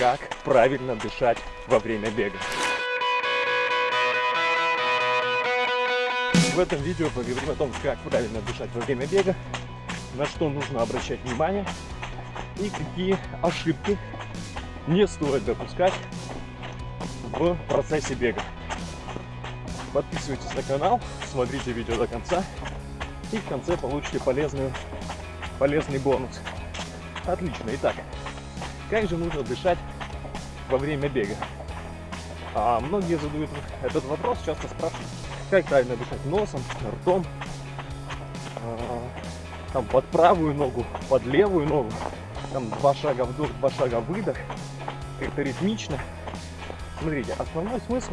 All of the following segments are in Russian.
как правильно дышать во время бега. В этом видео поговорим о том, как правильно дышать во время бега, на что нужно обращать внимание и какие ошибки не стоит допускать в процессе бега. Подписывайтесь на канал, смотрите видео до конца и в конце получите полезную, полезный бонус. Отлично. Итак, как же нужно дышать во время бега? А многие задают этот вопрос, часто спрашивают, как правильно дышать носом, ртом, а, там под правую ногу, под левую ногу, там два шага вдох, два шага выдох, как-то ритмично. Смотрите, основной смысл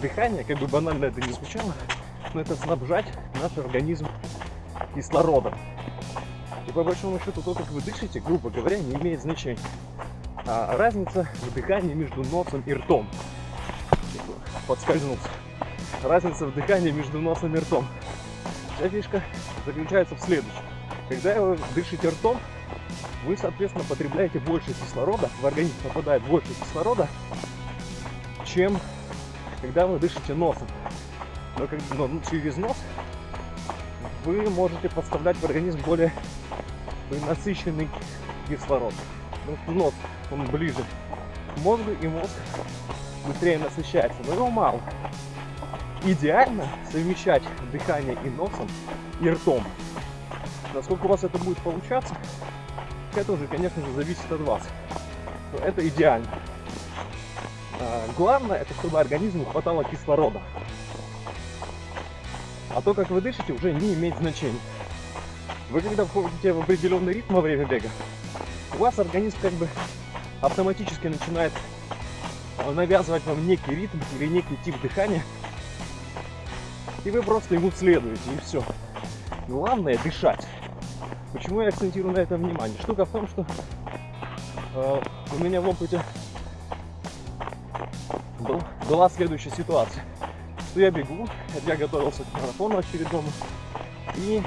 дыхания, как бы банально это не звучало, но это снабжать наш организм кислородом. И по большому счету то, как вы дышите, грубо говоря, не имеет значения. А разница в дыхании между носом и ртом. Подскользнулся. Разница в дыхании между носом и ртом. Вся фишка заключается в следующем. Когда вы дышите ртом, вы, соответственно, потребляете больше кислорода, в организм попадает больше кислорода, чем когда вы дышите носом. Но, как, но через нос вы можете поставлять в организм более насыщенный кислород. Потому нос, он ближе к мозгу, и мозг быстрее насыщается. Но его мало. Идеально совмещать дыхание и носом, и ртом. Насколько у вас это будет получаться, это уже, конечно же, зависит от вас. Но это идеально. А, главное, это чтобы организму хватало кислорода. А то, как вы дышите, уже не имеет значения. Вы когда входите в определенный ритм во время бега, у вас организм как бы автоматически начинает э, навязывать вам некий ритм или некий тип дыхания, и вы просто ему следуете, и все. Главное дышать. Почему я акцентирую на этом внимание? Штука в том, что э, у меня в опыте был, была следующая ситуация. Что я бегу, я готовился к марафону очередному, и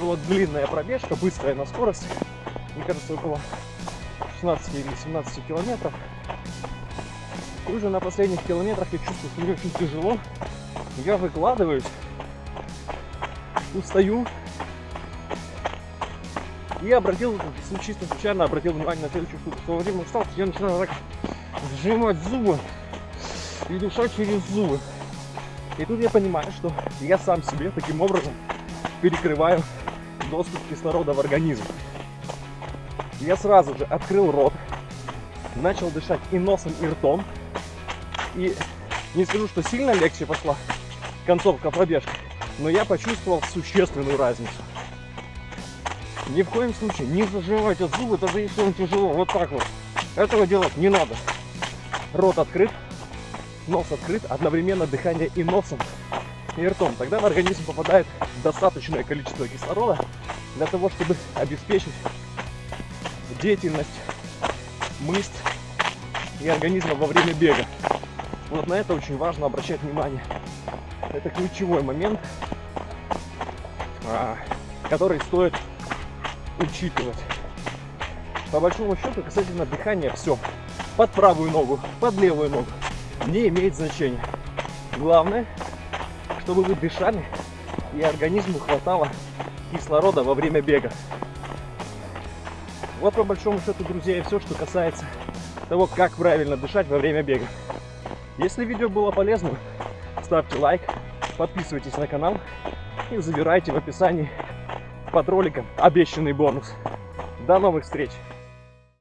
была длинная пробежка, быстрая на скорость. Мне кажется, около 16 или 17 километров. И уже на последних километрах я чувствую, что мне очень тяжело. Я выкладываюсь, устаю. И обратил, чисто случайно обратил внимание на следующую штуку. В то время устал, я начинаю так сжимать зубы и дышать через зубы. И тут я понимаю, что я сам себе таким образом перекрываю доступ кислорода в организм. Я сразу же открыл рот, начал дышать и носом, и ртом. И не скажу, что сильно легче пошла концовка пробежки, но я почувствовал существенную разницу. Ни в коем случае не зажимайте зубы, даже если он тяжело, вот так вот. Этого делать не надо. Рот открыт, нос открыт, одновременно дыхание и носом, и ртом. Тогда в организм попадает достаточное количество кислорода для того, чтобы обеспечить деятельность мышц и организма во время бега. Вот на это очень важно обращать внимание. Это ключевой момент, а, который стоит учитывать. По большому счету, касательно дыхания, все. Под правую ногу, под левую ногу. Не имеет значения. Главное, чтобы вы дышали и организму хватало кислорода во время бега. Вот по большому счету, друзья, и все, что касается того, как правильно дышать во время бега. Если видео было полезным, ставьте лайк, подписывайтесь на канал и забирайте в описании под роликом обещанный бонус. До новых встреч!